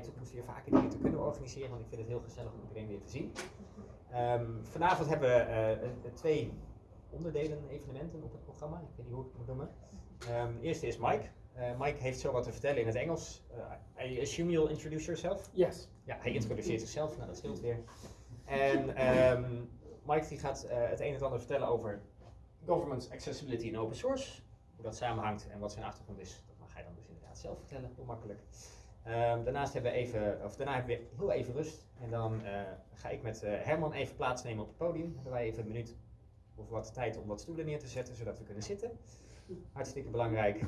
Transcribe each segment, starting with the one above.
toekomst weer vaker dingen te kunnen organiseren, want ik vind het heel gezellig om iedereen weer te zien. Ehm, vanavond hebben we eh, eh, twee onderdelen evenementen op het programma. Ik weet niet hoe ik het moet noemen. Um, de eerste is Mike. Uh, Mike heeft zo wat te vertellen in het Engels. Uh, I assume you'll introduce yourself? Yes. Ja, hij introduceert zichzelf, nou dat scheelt weer. En um, Mike die gaat het een en ander vertellen over government accessibility en open source. Hoe dat samenhangt en wat zijn achtergrond is, dat mag hij dan dus inderdaad zelf vertellen, heel makkelijk. Um, daarnaast hebben we even, of daarna hebben we heel even rust. En dan ga ik met Herman even plaatsnemen op het podium. Hebben wij even een minuut of wat tijd om wat stoelen neer te zetten, zodat we kunnen zitten. Hartstikke belangrijk.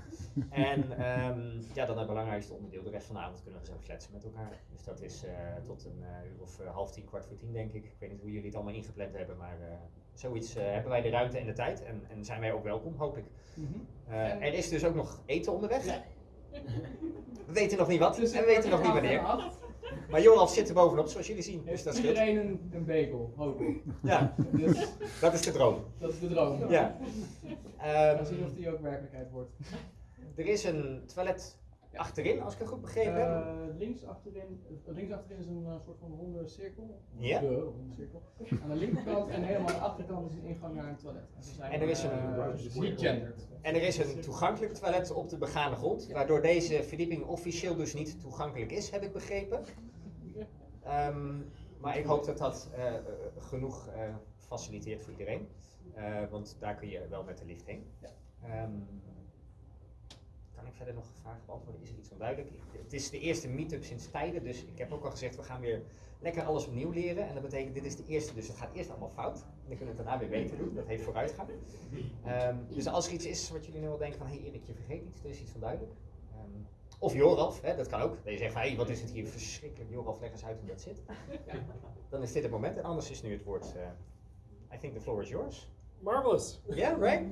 En um, ja, dan het belangrijkste onderdeel, de rest van de avond kunnen we zo kletsen met elkaar. Dus dat is uh, tot een uh, uur of uh, half tien, kwart voor tien denk ik. Ik weet niet hoe jullie het allemaal ingepland hebben, maar zoiets hebben wij de ruimte en de tijd. En, en zijn wij ook welkom, hoop ik. Mm -hmm. er is dus ook nog eten onderweg. Ja. We weten nog niet wat dus en we weten nog niet wanneer. Maar Joran zit er bovenop, zoals jullie zien. Dus dat iedereen een, een bagel, hoop ik. Ja, dus, dat is de droom. Dat is de droom. Ja. We zien of die ook werkelijkheid wordt. Er is een toilet achterin, als ik het goed begrepen heb. Uh, links, achterin, links achterin is een uh, soort van ronde cirkel. Ja. De ronde cirkel. Aan de linkerkant en helemaal aan de achterkant is een ingang naar een toilet. En, en er is een, uh, niet gendered. En er is een toegankelijk toilet op de begane grond, waardoor deze verdieping officieel dus niet toegankelijk is, heb ik begrepen. Um, maar ik hoop dat dat uh, genoeg uh, faciliteert voor iedereen. Uh, want daar kun je wel met de lift heen. Ja. Um, kan ik verder nog vragen beantwoorden? Is er iets onduidelijk? Het is de eerste meetup sinds tijden, dus ik heb ook al gezegd, we gaan weer lekker alles opnieuw leren. En dat betekent, dit is de eerste, dus het gaat eerst allemaal fout. En dan kunnen we het daarna weer beter doen. Dat heet vooruitgang. Um, dus als er iets is wat jullie nu wel denken van, hé hey, Erik, je vergeet iets, er is iets van duidelijk. Um, of Joralf, hè, dat kan ook. Dat je zegt van, hé, hey, wat is het hier verschrikkelijk. Joralf, leg eens uit hoe dat zit. Dan is dit het moment. En anders is nu het woord, uh, I think the floor is yours. Marvelous. Yeah, right?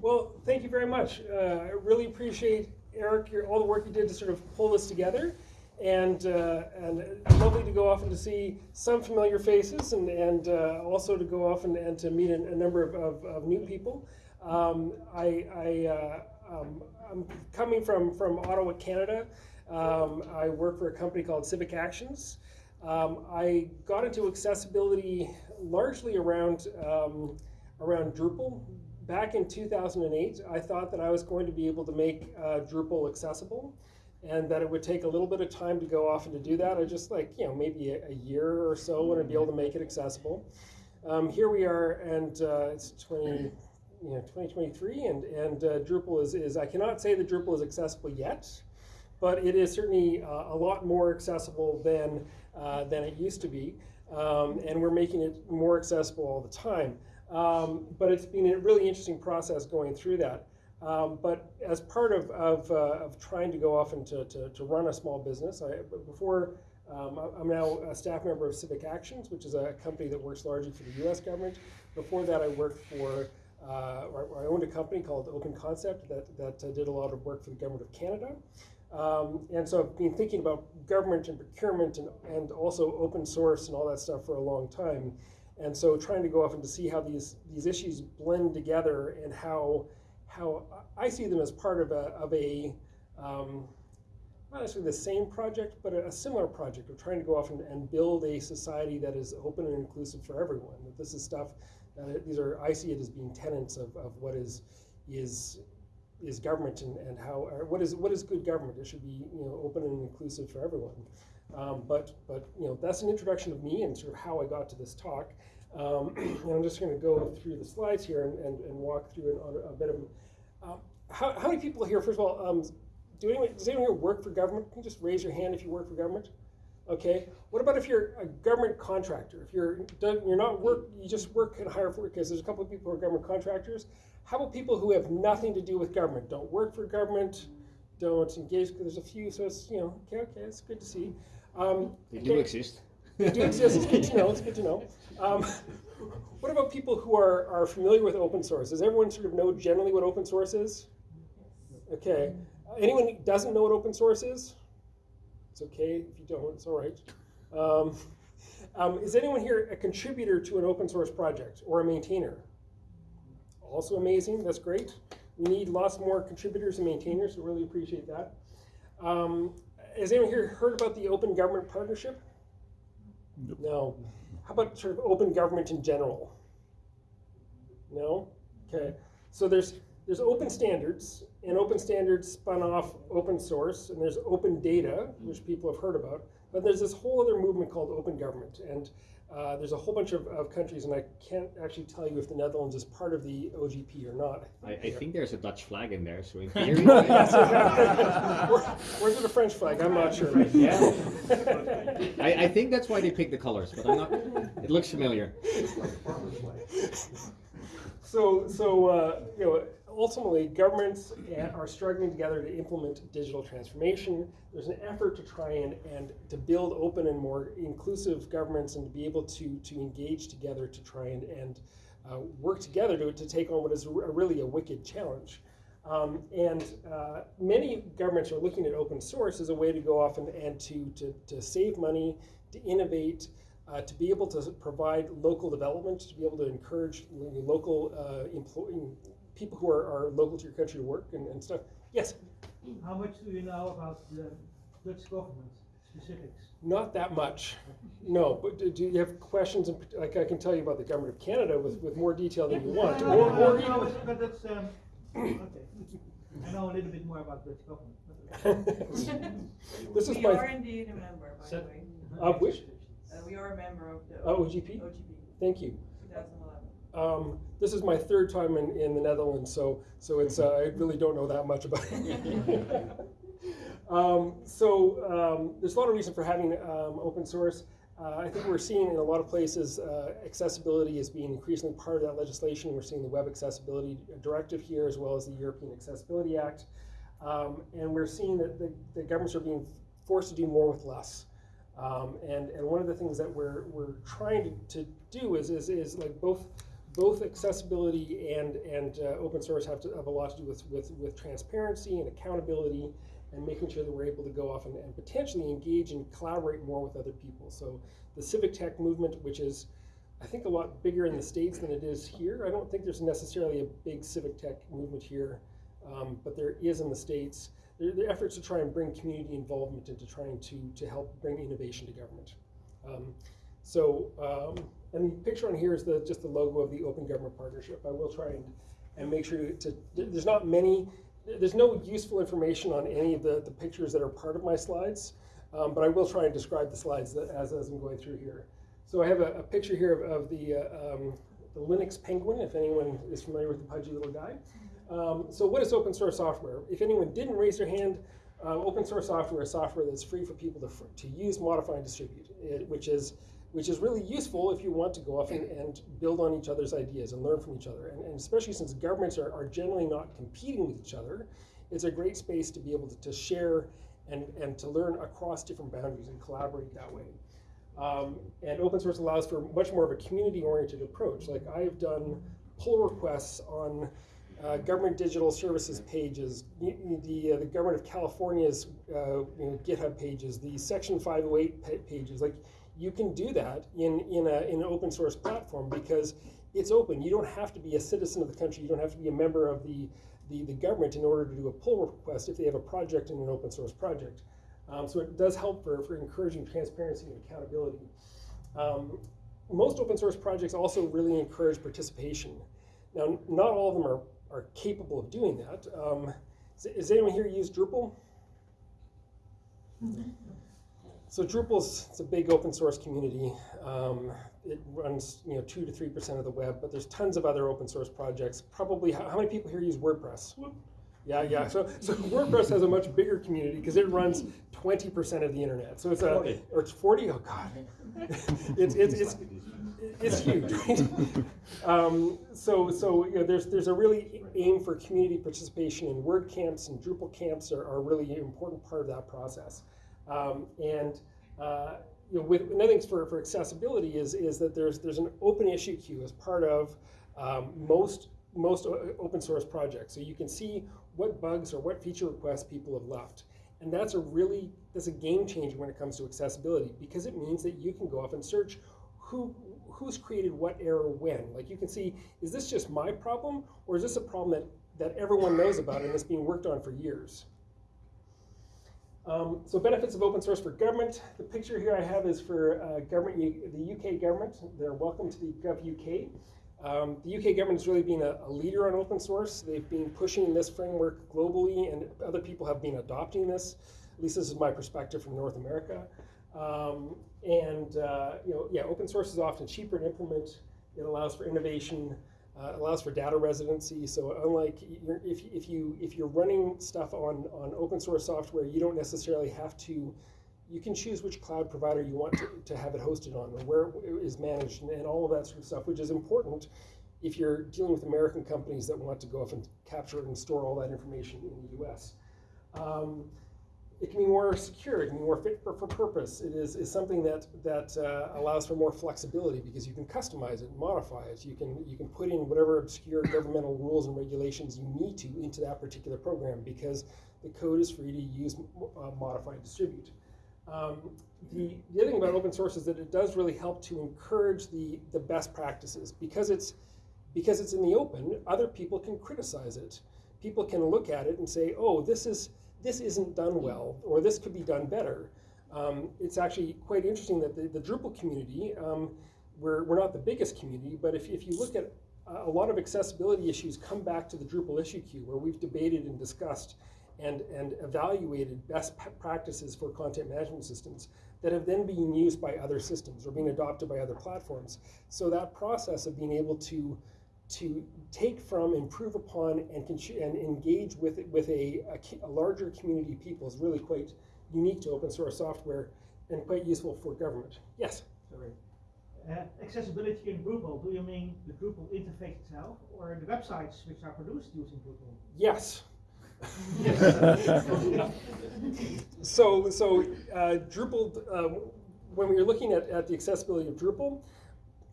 well, thank you very much. Uh, I really appreciate, Eric, your, all the work you did to sort of pull this together. And, uh, and lovely to go off and to see some familiar faces and, and uh, also to go off and, and to meet a, a number of, of, of, new people. Um, I, I, uh, um, I'm coming from, from Ottawa, Canada. Um, I work for a company called Civic Actions. Um, I got into accessibility largely around, um, around Drupal. Back in 2008, I thought that I was going to be able to make uh, Drupal accessible and that it would take a little bit of time to go off and to do that. I just like, you know, maybe a, a year or so when I'd be able to make it accessible. Um, here we are, and uh, it's 20, you know, 2023, and, and uh, Drupal is, is, I cannot say that Drupal is accessible yet, but it is certainly uh, a lot more accessible than, uh, than it used to be. Um, and we're making it more accessible all the time. Um, but it's been a really interesting process going through that. Um, but as part of, of, uh, of, trying to go off and to, to, to run a small business, I, before um, I'm now a staff member of Civic Actions, which is a company that works largely for the US government. Before that, I worked for, uh, or I owned a company called Open Concept that, that uh, did a lot of work for the government of Canada. Um, and so I've been thinking about government and procurement and, and also open source and all that stuff for a long time. And so trying to go off and to see how these, these issues blend together and how how I see them as part of a, of a um, not necessarily the same project, but a, a, similar project of trying to go off and, and, build a society that is open and inclusive for everyone. That this is stuff that these are I see it as being tenets of, of what is is is government and, and how what is what is good government. It should be you know open and inclusive for everyone. Um, but but you know that's an introduction of me and sort of how I got to this talk. Um, and I'm just going to go through the slides here and, and, and walk through a, a bit of um, how, how many people here, first of all, um, do anyone, does anyone here work for government? Can you just raise your hand if you work for government? Okay. What about if you're a government contractor? If you're you're not work, you just work and hire for because there's a couple of people who are government contractors. How about people who have nothing to do with government? Don't work for government, don't engage. There's a few, so it's you know okay, okay, it's good to see. Um, they do exist. They do exist. It's good to know. It's good to know. Um, what about people who are, are familiar with open source? Does everyone sort of know generally what open source is? Okay. Anyone who doesn't know what open source is? It's okay if you don't, it's all right. Um, um, is anyone here a contributor to an open source project or a maintainer? Also amazing, that's great. We need lots more contributors and maintainers, so really appreciate that. Um, has anyone here heard about the Open Government Partnership? No. How about sort of open government in general? No? Okay. So there's there's open standards, and open standards spun off open source, and there's open data, which people have heard about. But there's this whole other movement called open government, and uh, there's a whole bunch of, of countries, and I can't actually tell you if the Netherlands is part of the OGP or not. I, I think there's a Dutch flag in there, so in theory. Where- Where's the French flag? I'm not sure. Yeah. I, I think that's why they picked the colors, but I'm not. It looks familiar. So, so uh, you know, ultimately, governments are struggling together to implement digital transformation. There's an effort to try and, and to build open and more inclusive governments and to be able to, to engage together to try and, and uh, work together to, to take on what is a, really a wicked challenge. Um, and uh, many governments are looking at open source as a way to go off and, and to, to, to save money, to innovate, uh, to be able to provide local development, to be able to encourage local uh, people who are, are local to your country to work and, and stuff. Yes, How much do you know about the Dutch government specifics? not that much. No, but do, do you have questions? in Like I can tell you about the government of Canada with, with more detail than you want. No, Or, no, or no, even, but that's, um, okay. I know a little bit more about Dutch government. but- this is We my are indeed a member, by the way. of which Uh, we are a member of the Oh, OGP? OGP, Thank you. 2011. Um, this is my third time in, in the Netherlands, so so it's uh, I really don't know that much about it. um, so um, there's a lot of reason for having um, open source. Uh, I think we're seeing in a lot of places uh, accessibility is being increasingly part of that legislation. We're seeing the Web Accessibility Directive here, as well as the European Accessibility Act, um, and we're seeing that the, the governments are being forced to do more with less. Um, and, and one of the things that we're, we're trying to, to do is, is, is like both both accessibility and, and uh, open source have, to, have a lot to do with, with, with transparency and accountability and making sure that we're able to go off and, and potentially engage and collaborate more with other people. So the civic tech movement, which is I think a lot bigger in the States than it is here. I don't think there's necessarily a big civic tech movement here, um, but there is in the States. There, there are efforts to try and bring community involvement into trying to, to help bring innovation to government. Um, so, um, and the picture on here is the, just the logo of the Open Government Partnership. I will try and, and make sure to, there's not many, there's no useful information on any of the, the pictures that are part of my slides, um, but I will try and describe the slides that, as, as I'm going through here. So I have a, a picture here of, of the, uh, um, the Linux Penguin, if anyone is familiar with the pudgy little guy. Um, so what is open source software? If anyone didn't raise their hand, uh, open source software is software that's free for people to, to use, modify, and distribute, it, which is which is really useful if you want to go off and, and build on each other's ideas and learn from each other. And, and especially since governments are, are generally not competing with each other, it's a great space to be able to, to share and, and to learn across different boundaries and collaborate that way. Um, and open source allows for much more of a community-oriented approach. Like I've done pull requests on uh, government digital services pages, y- the, uh, the government of California's uh, you know, GitHub pages, the Section 508 pages. Like you can do that in, in, a, in an open source platform because it's open. You don't have to be a citizen of the country. You don't have to be a member of the, the, the government in order to do a pull request if they have a project in an open source project. Um, so it does help for, for encouraging transparency and accountability. Um, most open source projects also really encourage participation. Now, not all of them are, are capable of doing that. Um, has, has anyone here use Drupal? So Drupal's it's a big open source community. Um, it runs you know two to three percent of the web, but there's tons of other open source projects. Probably how, how many people here use WordPress? Yeah, yeah. So, so WordPress has a much bigger community because it runs twenty percent of the internet. So it's a 40. or it's forty. Oh God, it's it's it's it's huge. Um, so so you know, there's there's a really aim for community participation in WordCamps and Drupal camps are, are really an important part of that process. Um, and uh, you know, with another thing for, for accessibility is is that there's there's an open issue queue as part of um, most most open source projects. So you can see what bugs or what feature requests people have left. And that's a really that's a game changer when it comes to accessibility because it means that you can go off and search who who's created what error when. Like you can see, is this just my problem or is this a problem that, that everyone knows about and it's being worked on for years? Um, so benefits of open source for government. The picture here I have is for uh, government, the UK government. They're welcome to the Gov UK. Um, the UK government has really been a, a leader on open source. They've been pushing this framework globally, and other people have been adopting this. At least this is my perspective from North America. Um, and uh, you know, yeah, open source is often cheaper to implement. It allows for innovation. Uh, allows for data residency. So unlike if, if you if you're running stuff on on open source software, you don't necessarily have to. You can choose which cloud provider you want to, to have it hosted on, or where it is managed, and, and all of that sort of stuff, which is important if you're dealing with American companies that want to go off and capture and store all that information in the U.S. Um, it can be more secure, it can be more fit for, for purpose. It is, is something that, that uh, allows for more flexibility because you can customize it, modify it. You can, you can put in whatever obscure governmental rules and regulations you need to into that particular program because the code is free to use, uh, modify, and distribute. Um, the, the other thing about open source is that it does really help to encourage the, the best practices because it's, because it's in the open, other people can criticize it. People can look at it and say, oh, this is, this isn't done well, or this could be done better. Um, it's actually quite interesting that the, the Drupal community, um, we're, we're not the biggest community, but if, if you look at uh, a lot of accessibility issues come back to the Drupal issue queue where we've debated and discussed and, and evaluated best practices for content management systems that have then been used by other systems or being adopted by other platforms. So that process of being able to to take from, improve upon, and, and engage with with a, a, a larger community of people is really quite unique to open source software and quite useful for government. Yes. Sorry. Uh, accessibility in Drupal, do you mean the Drupal interface itself or the websites which are produced using Drupal? Yes. so, so uh, Drupal, uh, when we are looking at, at the accessibility of Drupal,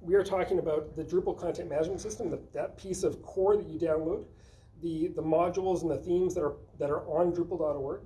we are talking about the Drupal content management system, the, that piece of core that you download, the, the modules and the themes that are, that are on Drupal.org,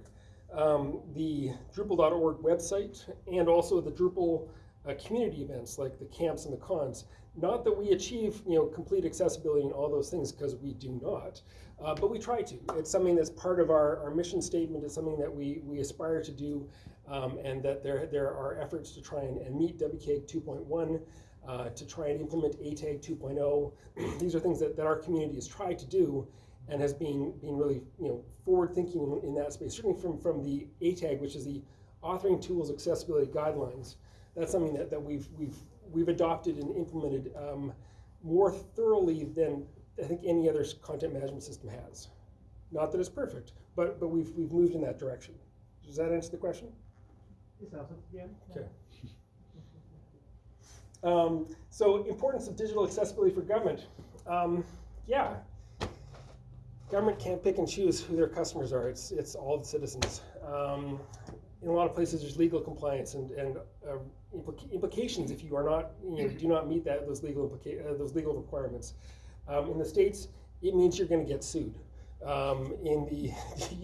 um, the Drupal.org website, and also the Drupal uh, community events like the camps and the cons. Not that we achieve you know complete accessibility and all those things because we do not, uh, but we try to. It's something that's part of our, our mission statement. It's something that we, we aspire to do, um, and that there there are efforts to try and, and meet WCAG 2.1. Uh, to try and implement ATAG 2.0. These are things that, that our community has tried to do and has been, been really you know, forward thinking in, in that space, certainly from, from the ATAG, which is the Authoring Tools Accessibility Guidelines. That's something that, that we've, we've, we've adopted and implemented um, more thoroughly than I think any other content management system has. Not that it's perfect, but, but we've, we've moved in that direction. Does that answer the question? It? Yeah. Okay. Um, so importance of digital accessibility for government. Um, yeah, government can't pick and choose who their customers are. It's, it's all the citizens. Um, in a lot of places, there's legal compliance and, and uh, implica- implications if you are not, you know, do not meet that those legal implica- uh, those legal requirements. Um, in the states, it means you're going to get sued. Um, in the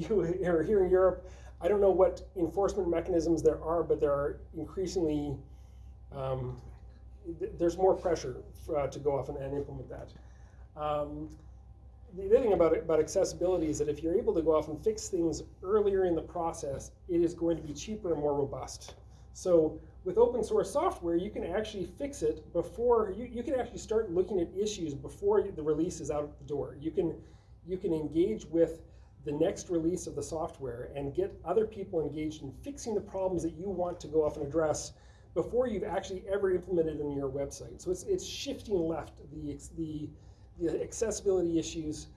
or here in Europe, I don't know what enforcement mechanisms there are, but there are increasingly um, th- there's more pressure uh, to go off and, and implement that. Um, the other thing about, about accessibility is that if you're able to go off and fix things earlier in the process, it is going to be cheaper and more robust. So with open source software, you can actually fix it before, you, you can actually start looking at issues before the release is out the door. You can, you can engage with the next release of the software and get other people engaged in fixing the problems that you want to go off and address before you've actually ever implemented in your website. So it's, it's shifting left the, the, the accessibility issues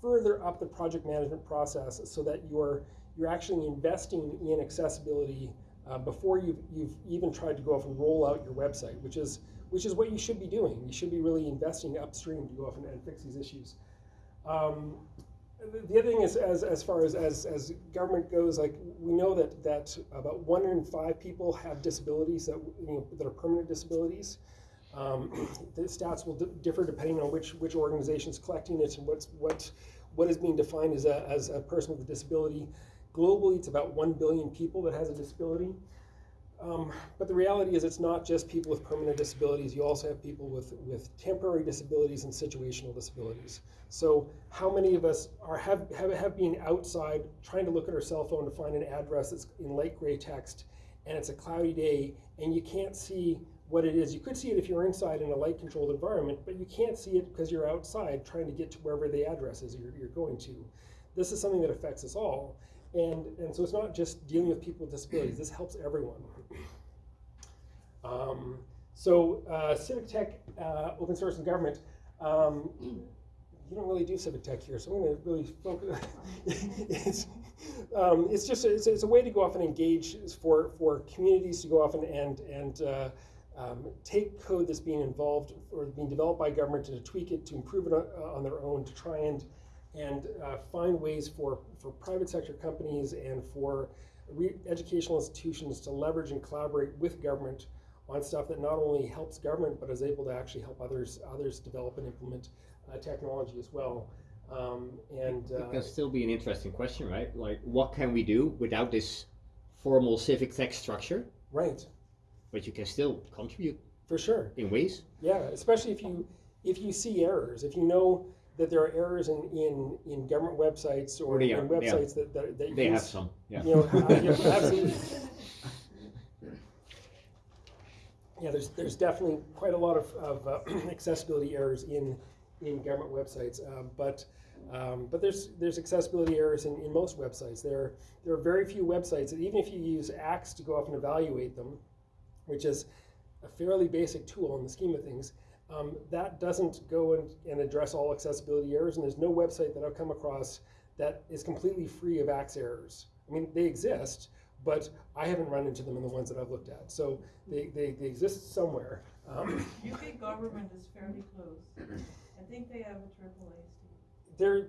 further up the project management process so that you're, you're actually investing in accessibility uh, before you've, you've even tried to go off and roll out your website, which is, which is what you should be doing. You should be really investing upstream to go off and, and fix these issues. Um, the- the other thing is, as, as far as, as, as government goes, like we know that, that about one in five people have disabilities that, you know, that are permanent disabilities. Um, the stats will di- differ depending on which, which organization is collecting it and what's, what, what is being defined as a, as a person with a disability. Globally, it's about 1 billion people that has a disability. Um, but the reality is, it's not just people with permanent disabilities. You also have people with, with temporary disabilities and situational disabilities. So, how many of us are have, have have been outside trying to look at our cell phone to find an address that's in light gray text, and it's a cloudy day, and you can't see what it is. You could see it if you're inside in a light controlled environment, but you can't see it because you're outside trying to get to wherever the address is you're, you're going to. This is something that affects us all. And, and so it's not just dealing with people with disabilities, this helps everyone. Um, so uh, civic tech, uh, open source and government, um, you don't really do civic tech here, so I'm going to really focus. it's, um, it's just a, it's, it's, a way to go off and engage for, for communities to go off and and, and uh, um, take code that's being involved or being developed by government to tweak it to improve it on, on their own to try and and uh, find ways for, for private sector companies and for educational institutions to leverage and collaborate with government on stuff that not only helps government but is able to actually help others others develop and implement uh, technology as well. Um, and it uh, can still be an interesting question, right? Like, what can we do without this formal civic tech structure? right, But you can still contribute for sure. in ways. Yeah, especially if you if you see errors, if you know that there are errors in, in, in government websites or in yeah. websites that, that, that They use, have some. Yeah. You know, uh, absolutely. Yeah, there's there's definitely quite a lot of, of uh, accessibility errors in in government websites, um, but um, but there's there's accessibility errors in, in most websites. There there are very few websites that even if you use Axe to go off and evaluate them, which is a fairly basic tool in the scheme of things, um, that doesn't go and, and address all accessibility errors. And there's no website that I've come across that is completely free of Axe errors. I mean, they exist, but I haven't run into them in the ones that I've looked at. So they, they, they exist somewhere. Um, UK government is fairly close. I think they have a triple they're,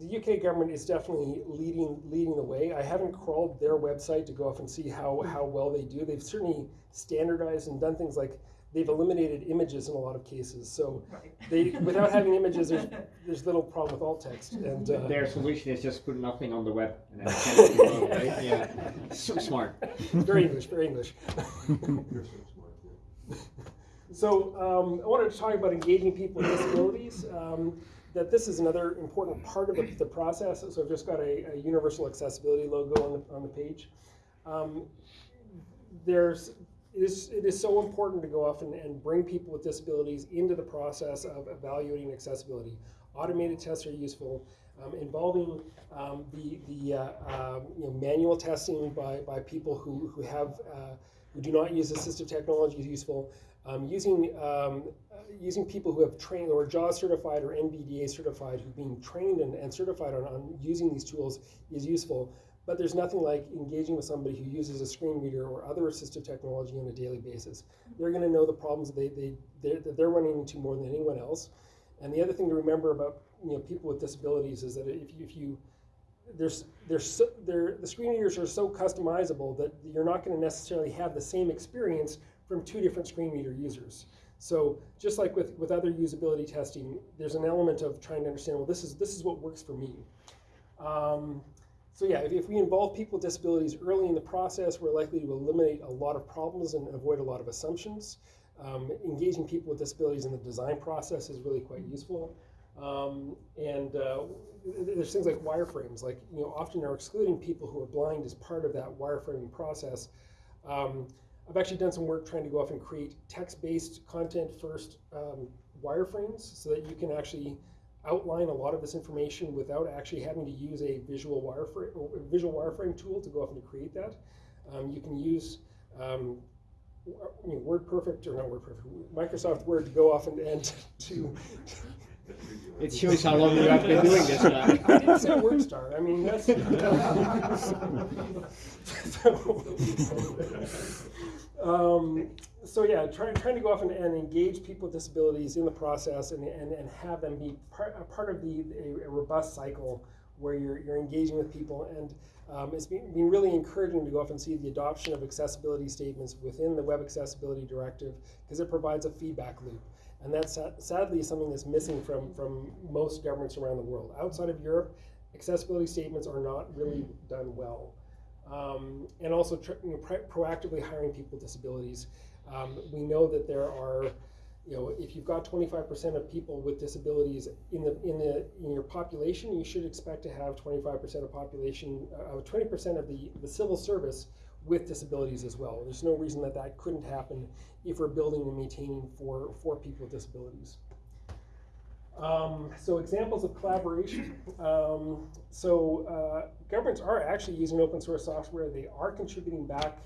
the UK government is definitely leading leading the way. I haven't crawled their website to go off and see how, how well they do. They've certainly standardized and done things like they've eliminated images in a lot of cases. So Right. they without having images, there's, there's little problem with alt text. And uh, Their solution is just put nothing on the web. And then it can't be done, right? Yeah. So smart. very English, very English. So um, I wanted to talk about engaging people with disabilities. Um, that this is another important part of the, the process. So I've just got a, a universal accessibility logo on the, on the page. Um, there's it is, it is so important to go off and, and bring people with disabilities into the process of evaluating accessibility. Automated tests are useful. Um, involving um, the, the uh, um, you know, manual testing by, by people who, who have uh, who do not use assistive technology is useful. Um, using um, uh, using people who have trained or JAWS certified or NVDA certified who've been trained and, and certified on, on using these tools is useful. But there's nothing like engaging with somebody who uses a screen reader or other assistive technology on a daily basis. They're going to know the problems that they, they, they're, that they're running into more than anyone else. And the other thing to remember about you know people with disabilities is that if you, if you there's there's so, the screen readers are so customizable that you're not going to necessarily have the same experience from two different screen reader users. So just like with, with other usability testing, there's an element of trying to understand, well, this is this is what works for me. Um, so yeah, if, if we involve people with disabilities early in the process, we're likely to eliminate a lot of problems and avoid a lot of assumptions. Um, engaging people with disabilities in the design process is really quite useful. Um, and uh, there's things like wireframes, like you know, often are excluding people who are blind as part of that wireframing process. Um, I've actually done some work trying to go off and create text-based content first um, wireframes so that you can actually outline a lot of this information without actually having to use a visual wireframe visual wireframe tool to go off and create that. Um, you can use um, WordPerfect or not WordPerfect, Microsoft Word to go off and, and to. It shows how long you have been doing this. I didn't say WordStar. I mean that's. so, um, so yeah, trying trying to go off and, and engage people with disabilities in the process and, and, and have them be part, a part of the a, a robust cycle where you're, you're engaging with people and um, it's been, been really encouraging to go off and see the adoption of accessibility statements within the Web Accessibility Directive because it provides a feedback loop. And that's sadly something that's missing from, from most governments around the world. Outside of Europe, accessibility statements are not really done well. um, and also tr- you know, pro- proactively hiring people with disabilities. Um, we know that there are, you know, if you've got 25% of people with disabilities in the in the in your population, you should expect to have 25% of population, uh, 20% of the the civil service with disabilities as well. There's no reason that that couldn't happen if we're building and maintaining for for people with disabilities. Um, so examples of collaboration. Um, so uh, governments are actually using open source software. They are contributing back.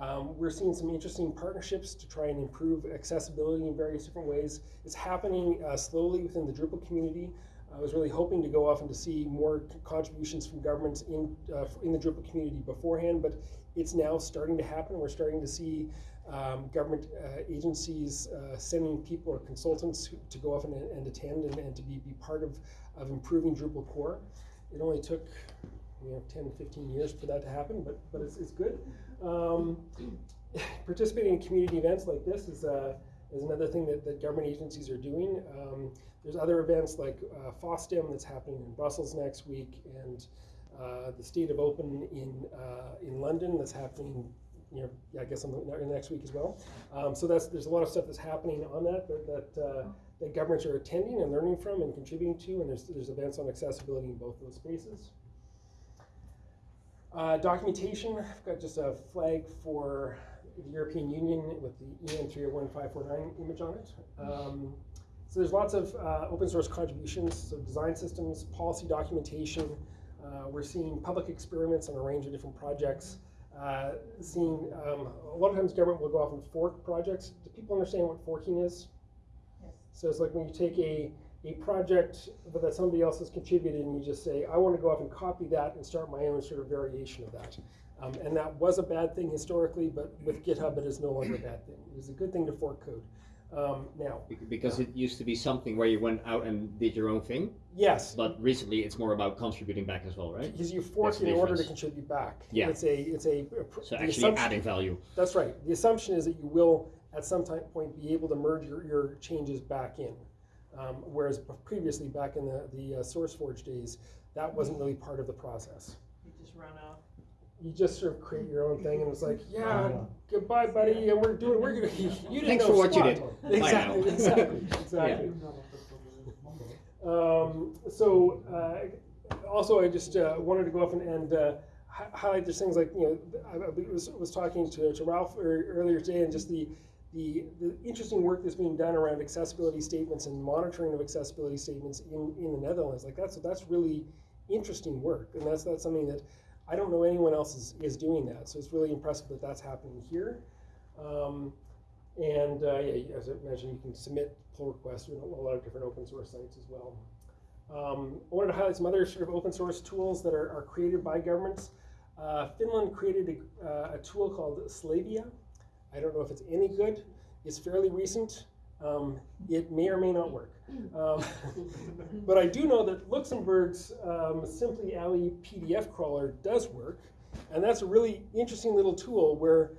Um, we're seeing some interesting partnerships to try and improve accessibility in various different ways. It's happening uh, slowly within the Drupal community. I was really hoping to go off and to see more contributions from governments in uh, in the Drupal community beforehand, but it's now starting to happen. We're starting to see um, government uh, agencies uh, sending people or consultants to go off and, and attend and, and to be, be part of, of improving Drupal core. It only took you know 10, 15 years for that to happen, but but it's, it's good. Um, participating in community events like this is uh, is another thing that, that government agencies are doing. Um, there's other events like uh, FOSDEM that's happening in Brussels next week, and the State of Open in uh, in London that's happening. You know, yeah, I guess on the, ne- next week as well. Um, so that's there's a lot of stuff that's happening on that that that, uh, that governments are attending and learning from and contributing to, and there's there's events on accessibility in both those spaces. Uh, documentation, I've got just a flag for the European Union with the E EN 301549 image on it. Um, so there's lots of uh, open source contributions, so design systems, policy documentation. Uh, we're seeing public experiments on a range of different projects. Uh, seeing um, a lot of times government will go off and fork projects. Do people understand what forking is? Yes. So it's like when you take a, a project that somebody else has contributed and you just say, I want to go off and copy that and start my own sort of variation of that. Um, and that was a bad thing historically, but with GitHub it is no longer a bad thing. It is a good thing to fork code. Um, now, Bec- Because it used to be something where you went out and did your own thing, yes, but recently it's more about contributing back as well, right? because you fork That's the in order to contribute back. Yeah. It's a, it's a, a So actually adding value. That's right. The assumption is that you will, at some time point, be able to merge your, your changes back in. Um, whereas previously, back in the, the uh, SourceForge days, that wasn't really part of the process. You just run off. You just sort of create your own thing, and it's like, yeah, goodbye, buddy, and we're doing, we're gonna. You didn't Thanks know for what you did. Bye Exactly, exactly, exactly. Um, so, uh, also, I just uh, wanted to go off and, and uh, highlight just things like, you know, I, I was, was talking to, to Ralph earlier today, and just the, the, the interesting work that's being done around accessibility statements and monitoring of accessibility statements in, in the Netherlands. Like, that's, that's really interesting work, and that's, that's something that I don't know anyone else is, is doing that. So it's really impressive that that's happening here. Um, and uh, yeah, as I mentioned, you can submit pull requests to a lot of different open source sites as well. Um, I wanted to highlight some other sort of open source tools that are, are created by governments. Uh, Finland created a, uh, a tool called Slavia. I don't know if it's any good. It's fairly recent. Um, it may or may not work. Um, but I do know that Luxembourg's um, simplA11y PDF crawler does work. And that's a really interesting little tool where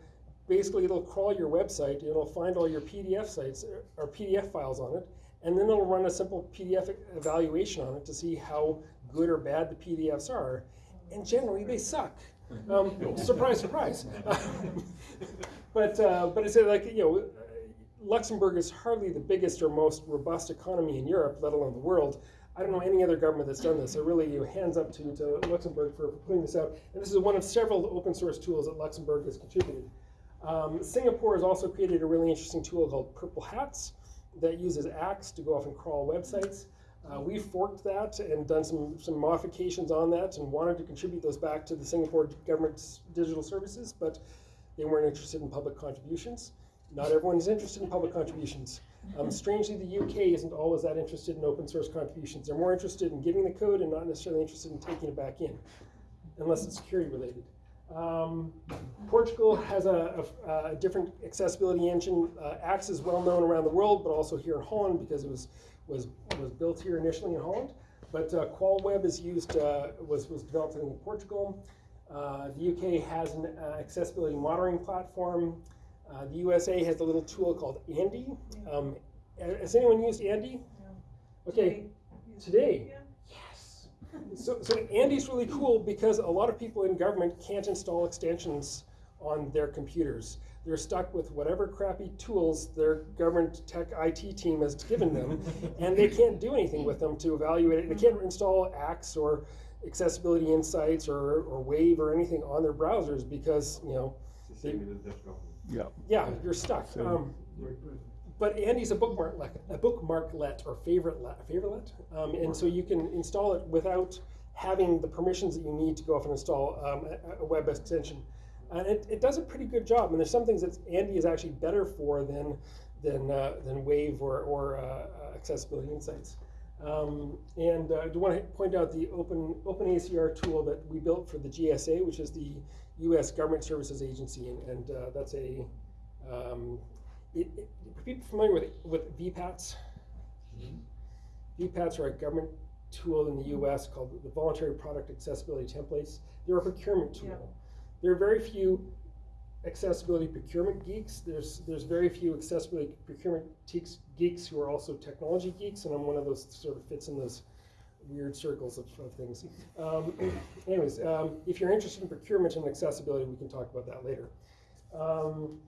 basically it'll crawl your website, it'll find all your PDF sites uh, or PDF files on it, and then it'll run a simple PDF evaluation on it to see how good or bad the PDFs are. And generally they suck. Um, surprise, surprise. but uh, but it's uh, like you know, Luxembourg is hardly the biggest or most robust economy in Europe, let alone the world. I don't know any other government that's done this. So really, you hands up to, to Luxembourg for putting this out. And this is one of several open source tools that Luxembourg has contributed. Um, Singapore has also created a really interesting tool called Purple Hats that uses Axe to go off and crawl websites. Uh, we forked that and done some, some modifications on that and wanted to contribute those back to the Singapore government's digital services, but they weren't interested in public contributions. Not everyone is interested in public contributions. Um, strangely, the UK isn't always that interested in open source contributions. They're more interested in giving the code and not necessarily interested in taking it back in, unless it's security related. Um, Portugal has a, a, a different accessibility engine. Uh, Axe is well known around the world, but also here in Holland because it was was was built here initially in Holland. But uh, QualWeb is used uh, was was developed in Portugal. Uh, the UK has an uh, accessibility monitoring platform. Uh, the USA has a little tool called ANDI. Um, has anyone used ANDI? Yeah. Okay, today. Yes. So, so ANDI's really cool because a lot of people in government can't install extensions on their computers. They're stuck with whatever crappy tools their government tech IT team has given them, and they can't do anything with them to evaluate it. They can't install Axe or Accessibility Insights or, or Wave or anything on their browsers because, you know, It's the same in the Dutch government. Yeah. yeah, you're stuck. So- Um, but ANDI's a bookmark a bookmarklet or favoritelet, favoritelet, um, and so you can install it without having the permissions that you need to go off and install um, a, a web extension. And it, it does a pretty good job. And there's some things that ANDI is actually better for than than uh, than Wave or or uh, uh, Accessibility Insights. Um, and uh, I do want to point out the Open OpenACR tool that we built for the GSA, which is the U.S. Government Services Agency, and, and uh, that's a um, it, it, are people familiar with with VPATs? VPATs are a government tool in the U.S. called the Voluntary Product Accessibility Templates. They're a procurement tool. Yeah. There are very few accessibility procurement geeks. There's there's very few accessibility procurement geeks, geeks who are also technology geeks, and I'm one of those sort of fits in those weird circles of, of things. Um, anyways, um, if you're interested in procurement and accessibility, we can talk about that later. Um,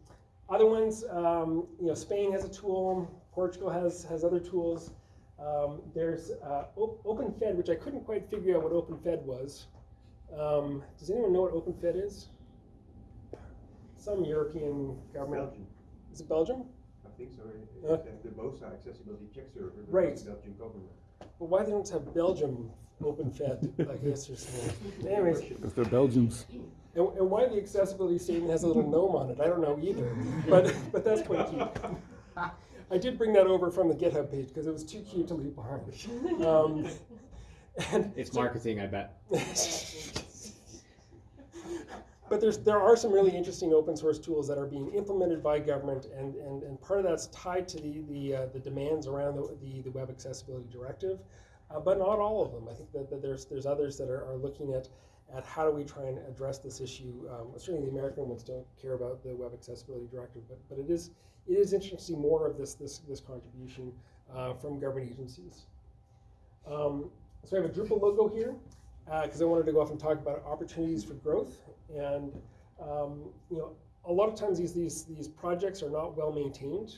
other ones, um, you know, Spain has a tool. Portugal has has other tools. Um, there's uh, OpenFed, which I couldn't quite figure out what OpenFed was. Um, does anyone know what OpenFed is? Some European government. Belgium, Is it Belgium? I think so. Uh. They the BOSA accessibility check server. the Right. Belgian government. But why they don't have Belgium open fed, I guess or something. Anyways, Because they're Belgians. and, and why the accessibility statement has a little gnome on it, I don't know either. But but that's quite cute. I did bring that over from the GitHub page because it was too cute to leave behind. Um, and It's so- marketing, I bet. but there's there are some really interesting open source tools that are being implemented by government, and, and, and part of that's tied to the the, uh, the demands around the, the, the Web Accessibility Directive, uh, but not all of them. I think that, that there's there's others that are, are looking at at how do we try and address this issue. Um, certainly, the American ones don't care about the Web Accessibility Directive, but but it is it is interesting to see more of this this this contribution uh, from government agencies. Um, so I have a Drupal logo here because I wanted to go off and talk about opportunities for growth. And um, you know, a lot of times these these these projects are not well maintained.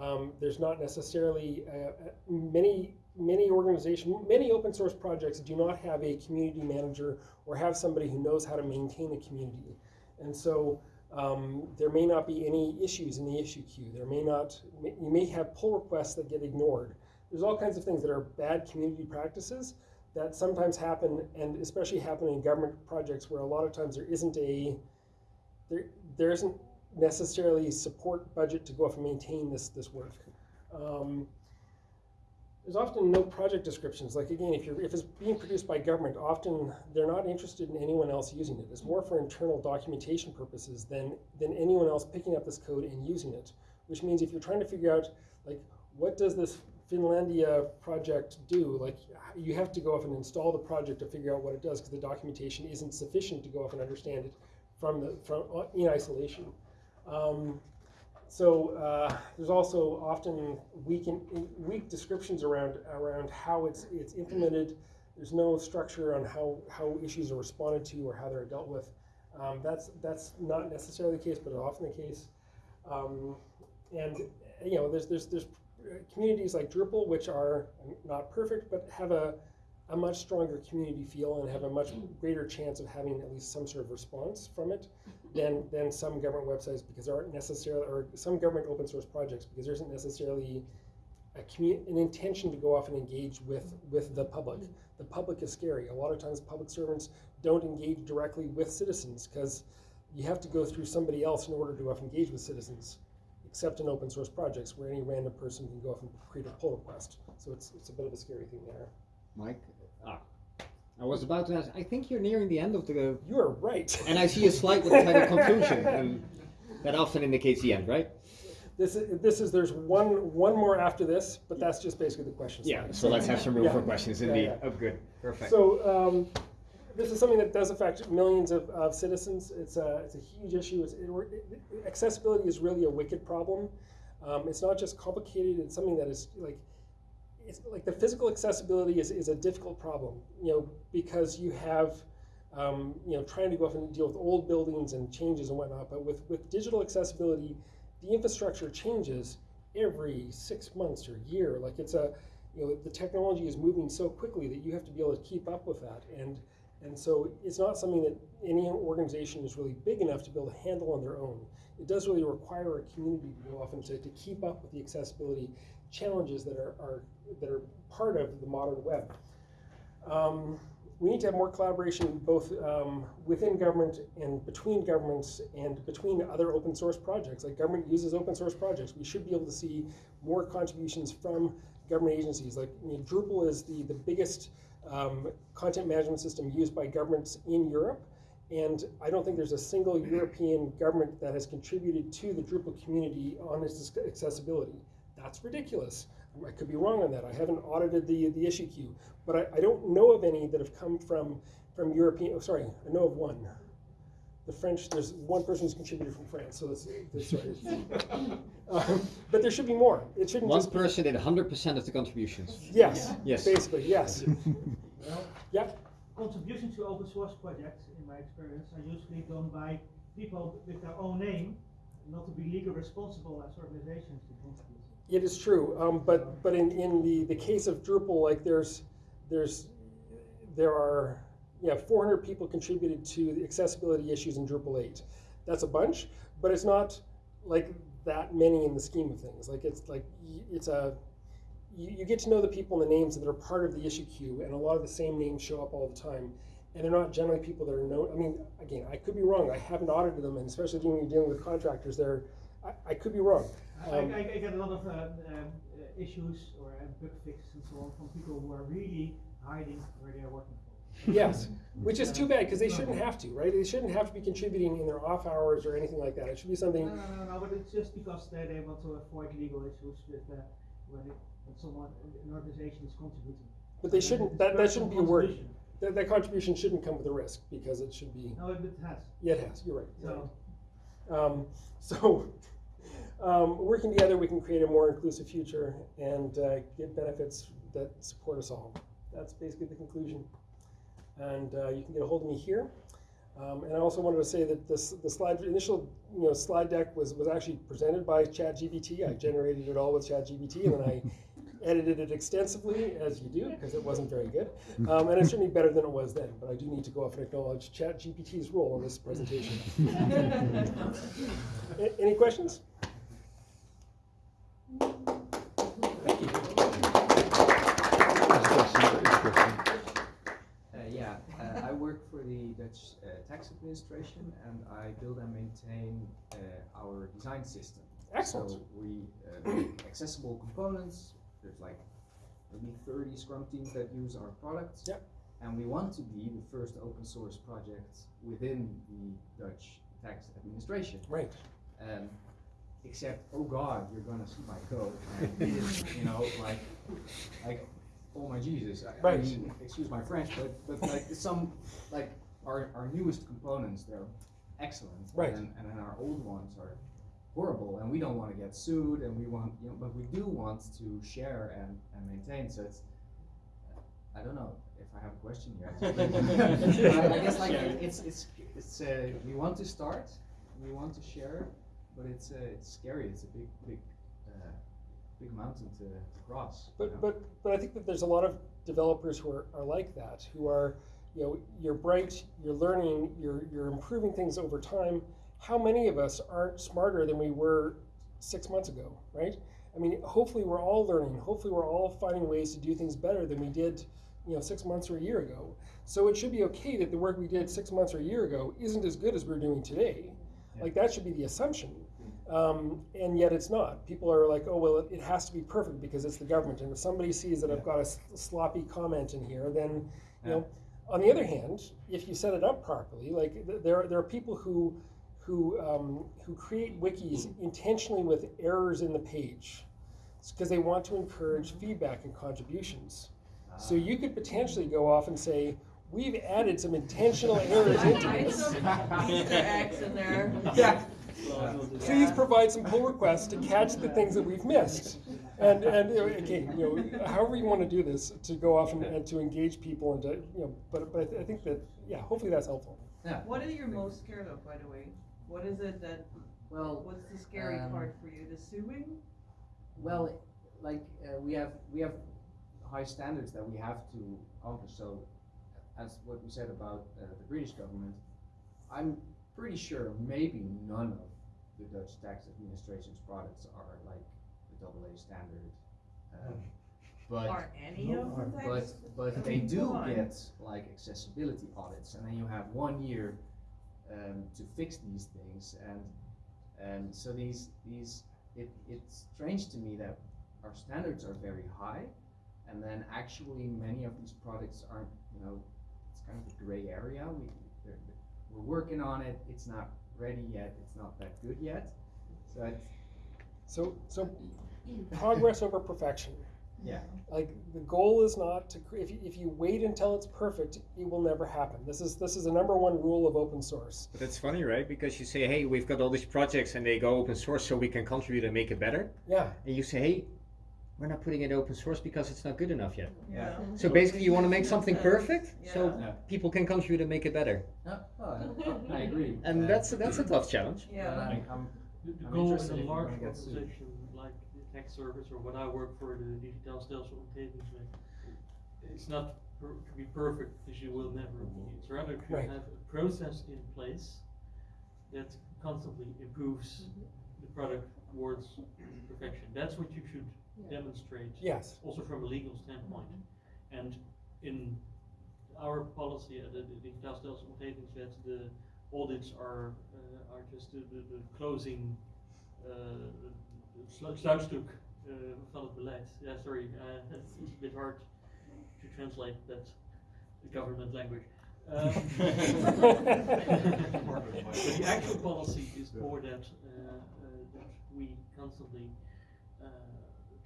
Um, there's not necessarily uh, uh, many many organizations, many open source projects do not have a community manager or have somebody who knows how to maintain a community. And so um, there may not be any issues in the issue queue. There may not, you may have pull requests that get ignored. There's all kinds of things that are bad community practices that sometimes happen, and especially happen in government projects where a lot of times there isn't a, there, there isn't necessarily support budget to go off and maintain this, this work. Um, there's often no project descriptions. Like again, if you're if it's being produced by government, often they're not interested in anyone else using it. It's more for internal documentation purposes than than anyone else picking up this code and using it. Which means if you're trying to figure out like what does this Finlandia project do, like you have to go off and install the project to figure out what it does because the documentation isn't sufficient to go off and understand it from the from uh, in isolation. Um, so uh, there's also often weak, in, weak descriptions around around how it's it's implemented. There's no structure on how, how issues are responded to or how they're dealt with. Um, that's that's not necessarily the case, but often the case. Um, and you know, there's there's there's communities like Drupal which are not perfect, but have a a much stronger community feel and have a much greater chance of having at least some sort of response from it than, than some government websites because there aren't necessarily, or some government open source projects because there isn't necessarily an intention to go off and engage with, with the public. The public is scary. A lot of times public servants don't engage directly with citizens because you have to go through somebody else in order to engage with citizens, except in open source projects where any random person can go off and create a pull request. So it's, it's a bit of a scary thing there. Mike? Ah. I was about to ask, I think you're nearing the end of the. You are right. And I see a slide with the title conclusion, and that often indicates the end, right? This is, this is, there's one, one more after this, but that's just basically the questions. Yeah, slide. so let's have some room for Yeah. questions Yeah, indeed. yeah. Oh, good. Perfect. So, um, this is something that does affect millions of, of citizens. It's a, it's a huge issue. It's, it, it- accessibility is really a wicked problem. Um, it's not just complicated, it's something that is like, it's like the physical accessibility is, is a difficult problem, you know, because you have, um, you know, trying to go off and deal with old buildings and changes and whatnot. But with, with digital accessibility, the infrastructure changes every six months or year. Like it's a, you know, the technology is moving so quickly that you have to be able to keep up with that. And and so it's not something that any organization is really big enough to be able to handle on their own. It does really require a community to go off and to, to keep up with the accessibility challenges that are, are that are part of the modern web. Um, we need to have more collaboration both um, within government and between governments and between other open source projects. Like government uses open source projects. We should be able to see more contributions from government agencies. Like Drupal is the, the biggest um, content management system used by governments in Europe. And I don't think there's a single European government that has contributed to the Drupal community on its accessibility. That's ridiculous. I could be wrong on that. I haven't audited the, the issue queue, but I, I don't know of any that have come from, from European, oh, sorry, I know of one. The French, there's one person who's contributed from France, so that's, that's sorry. um, but there should be more. It shouldn't One just be- person did 100% of the contributions. Yes, Yes. basically, yes. Well, Yeah. contributions to open source projects, in my experience, are usually done by people with their own name, not to be legally responsible as organizations to contribute. It is true, um, but but in, in the, the case of Drupal, like there's there's there are yeah 400 people contributed to the accessibility issues in Drupal 8. That's a bunch, but it's not like that many in the scheme of things. Like it's like it's a you, you get to know the people and the names that are part of the issue queue, and a lot of the same names show up all the time. And they're not generally people that are known. I mean, again, I could be wrong. I haven't audited them, and especially when you're dealing with contractors, they're I, I could be wrong. I, Um, I, I get a lot of uh, um, uh, issues or uh, bug fixes and so on from people who are really hiding where they are working. Yes, which is too bad because they shouldn't have to, right? They shouldn't have to be contributing in their off hours or anything like that. It should be No, something. no, no, no, but it's just because they, they want to avoid legal issues with uh, when, it, when someone, an organization is contributing. But they shouldn't. That, that shouldn't be a word. That, that contribution shouldn't come with a risk because it should be. No, it has. Yeah, it has. You're right. So. Um, so, um, working together, we can create a more inclusive future and uh, get benefits that support us all. That's basically the conclusion. And uh, you can get a hold of me here. Um, and I also wanted to say that this the slide initial you know slide deck was was actually presented by ChatGPT. I generated it all with ChatGPT, and then I edited it extensively, as you do, because it wasn't very good. Um, and it's certainly better than it was then. But I do need to go off and acknowledge ChatGPT's role in this presentation. Any questions? Thank you. Uh, yeah, uh, I work for the Dutch uh, tax administration and I build and maintain uh, our design system. Excellent. So we uh, make accessible components. There's like maybe 30 Scrum teams that use our products. Yep. And we want to be the first open source project within the Dutch tax administration. Right. Um, except, oh God, you're gonna see my code. And you know, like, like, oh my Jesus. I, I mean, excuse my French, but, but like some, like, our, our newest components, they're excellent. Right. And, and then our old ones are horrible, and we don't wanna get sued, and we want, you know, but we do want to share and, and maintain, so it's, I don't know if I have a question here. I I guess like, it's, it's, it's, uh, we want to start, we want to share, but it's uh, it's scary. It's a big big uh, big mountain to, cross. you But know? but but I think that there's a lot of developers who are, are like that, who are, you know, you're bright, you're learning, you're you're improving things over time. How many of us aren't smarter than we were six months ago, right? I mean, hopefully we're all learning. Hopefully we're all finding ways to do things better than we did, you know, six months or a year ago. So it should be okay that the work we did six months or a year ago isn't as good as we're doing today. Like that should be the assumption. Um, and yet it's not. People are like, oh, well, it, it has to be perfect because it's the government. And if somebody sees that I've got a s- sloppy comment in here, then, you know, on the other hand, if you set it up properly, like th- there, are- there are people who, who, um, who create wikis intentionally with errors in the page because they want to encourage feedback and contributions. So you could potentially go off and say, we've added some intentional errors into Hide this. some Easter eggs in there. Yeah. Please provide some pull requests to catch the things that we've missed. And, and, again, you know, however you wanna do this, to go off and, and to engage people and to, you know, but, but I th- I think that, yeah, hopefully that's helpful. Yeah. What are you most scared of, by the way? What is it that, Well, what's the scary um, part for you? The suing? Well, like uh, we have we have high standards that we have to accomplish. So, as what we said about uh, the British government, I'm pretty sure maybe none of the Dutch tax administration's products are like the AA standard. Um, but Are any of them but tax? but they mean, do on. get like accessibility audits, and then you have one year um, to fix these things, and and so these these it, it's strange to me that our standards are very high, and then actually many of these products aren't you know it's kind of a gray area. We they're, we're working on it. It's not ready yet. It's not that good yet. So it's, So, so progress over perfection. yeah. Like the goal is not to if you, if you wait until it's perfect, it will never happen. This is this is the number one rule of open source. But that's funny, right? Because you say, hey, we've got all these projects and they go open source so we can contribute and make it better. Yeah, And you say, hey, we're not putting it open source because it's not good enough yet. Yeah. So basically, you want to make something perfect so Yeah. Yeah. people can contribute to make it better. No, well, I, I agree. And Uh, that's that's a tough challenge. but Yeah. I'm, I'm, The, the I'm goal in interested a large gonna get sued. organization like the tax service or what I work for, the Digitaal Stelsel Omgevingswet, it's not per- to be perfect because you will never be. It's rather to Right. have a process in place that constantly improves the product towards perfection. That's what you should demonstrate. yes. Also from a legal standpoint. And in our policy at the Digitaal Stelsel Omgevingswet, the audits are, uh, are just the, the, the closing, uh, slu- sluitstuk uh, van het beleid. Yeah, sorry, uh, it's a bit hard to translate that government language. Um, but the actual policy is for that, uh, uh, that we constantly uh,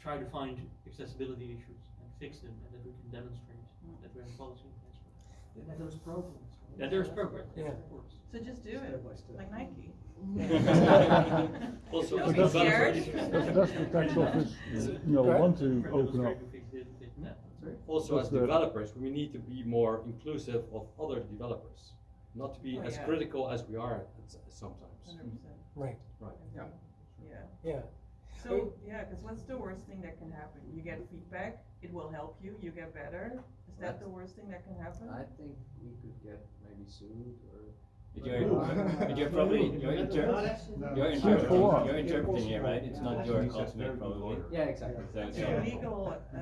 try to find accessibility issues and fix them, and that we can demonstrate that we have a policy in place. for that. That there's progress. That there's progress, yes, Yeah. of course. So just do it, like Nike. Also, Don't as be developers- scared. Does does the tax office, you know, Right. want to Demonstrate open up? we fix it, fix that. Also, Does as the- developers, we need to be more inclusive of other developers, not to be Oh, as yeah. critical as we are at sometimes. Hundred percent, Right. Right. Yeah. yeah. Yeah. So, yeah, cause what's the worst thing that can happen? You get feedback, it will help you, you get better. Is that the worst thing that can happen? I think we could get maybe sued or. But you're, but you're probably, you're inter- you're Sued for interpreting, what? you're interpreting here, right? It's not your ultimate probably. Yeah, exactly. So, The so, legal, uh,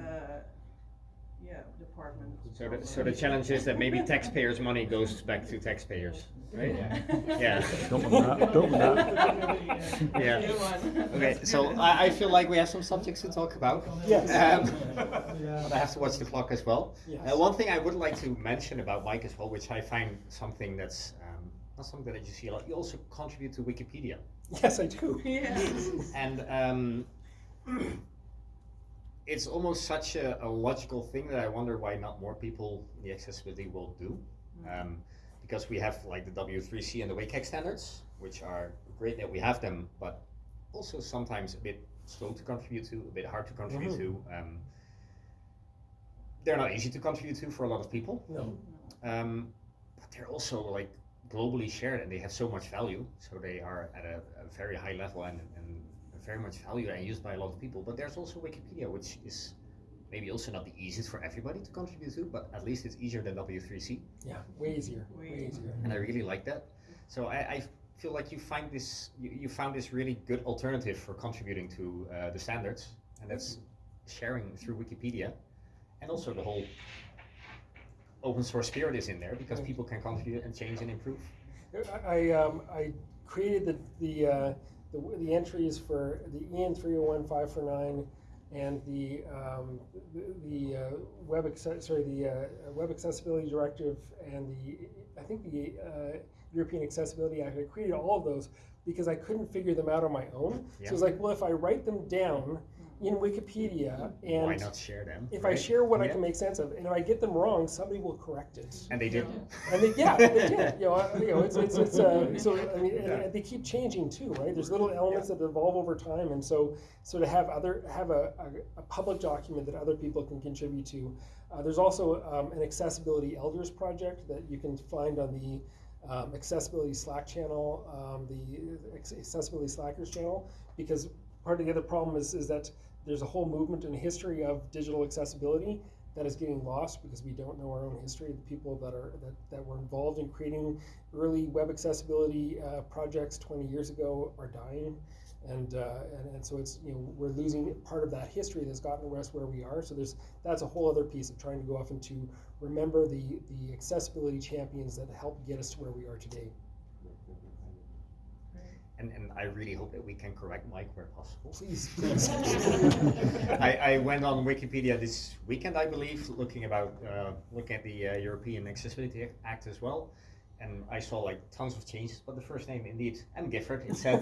yeah, department. So the, so the challenge is that maybe taxpayers' money goes back to taxpayers, right? Yeah. Yeah. Don't want don't want. Yeah. Okay, so I, I feel like we have some subjects to talk about. Yes. Um, but I have to watch the clock as well. Yes. Uh, one thing I would like to mention about Mike as well, which I find something that's um, not something that you see a lot. You also contribute to Wikipedia, Yes, I do. Yeah. and um, it's almost such a, a logical thing that I wonder why not more people in the accessibility world do. Um, because we have like the W3C and the WCAG standards, which are great that we have them, but also sometimes a bit slow to contribute to, a bit hard to contribute Mhm. to. Um, they're not easy to contribute to for a lot of people, No. um, but they're also like globally shared and they have so much value. So they are at a, a very high level and, and very much valued and used by a lot of people. But there's also Wikipedia, which is maybe also not the easiest for everybody to contribute to, but at least it's easier than W3C Yeah, way easier, way Way easier. and I really like that. So I, I feel like you find this you, you found this really good alternative for contributing to uh, the standards, and that's sharing through Wikipedia, and also the whole open source spirit is in there because people can contribute and change and improve. I, I, um, I created the, the, uh, the, the entries for the EN three oh one five four nine and the, um, the, the, uh, web access, sorry, the, uh, web accessibility directive and the, I think the, uh, European Accessibility Act. I created all of those because I couldn't figure them out on my own. So Yeah. it was like, well, if I write them down, in Wikipedia, and Why not share them? if I share what I can make sense of, and if I get them wrong, somebody will correct it. And they did. And they, yeah, they did. You know, I- you know, it's it's, it's uh, so I mean, Yeah. they keep changing too, right? There's little elements that evolve over time, and so so to have other have a, a, a public document that other people can contribute to. Uh, there's also um, an accessibility elders project that you can find on the um, accessibility Slack channel, um, the accessibility Slackers channel, because part of the other problem is is that there's a whole movement and history of digital accessibility that is getting lost because we don't know our own history. The people that are that, that were involved in creating early web accessibility uh, projects 20 years ago are dying, and, uh, and and so it's you know we're losing part of that history that's gotten us where we are. So there's that's a whole other piece of trying to go off and to remember the the accessibility champions that helped get us to where we are today. And, and I really hope that we can correct Mike where possible. Please, please. I, I went on Wikipedia this weekend, I believe, looking about uh, looking at the uh, European Accessibility Act as well, and I saw like tons of changes. But the first name, indeed, M. Gifford, it said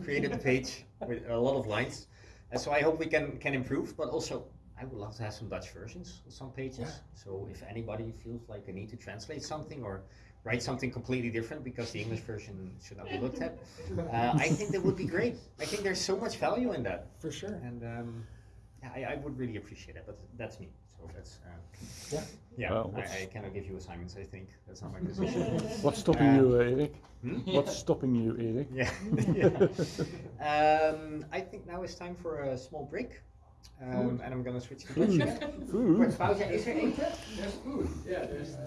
created the page with a lot of lines, and so I hope we can can improve. But also, I would love to have some Dutch versions of some pages. Yeah. So if anybody feels like they need to translate something or write something completely different because the English version should not be looked at, uh, I think that would be great. I think there's so much value in that. For sure. And um, yeah, I, I would really appreciate it, but that's me. So that's uh, Yeah. yeah. Well, I, I cannot give you assignments. I think that's not my position. What's stopping Uh, you, Eric? Hmm? What's stopping you, Eric? Yeah. yeah. Um, I think now it's time for a small break. Um, and I'm gonna switch to Dutch. Food. Kort Food. pauze. Is er eten? There's food. Yeah, there's ten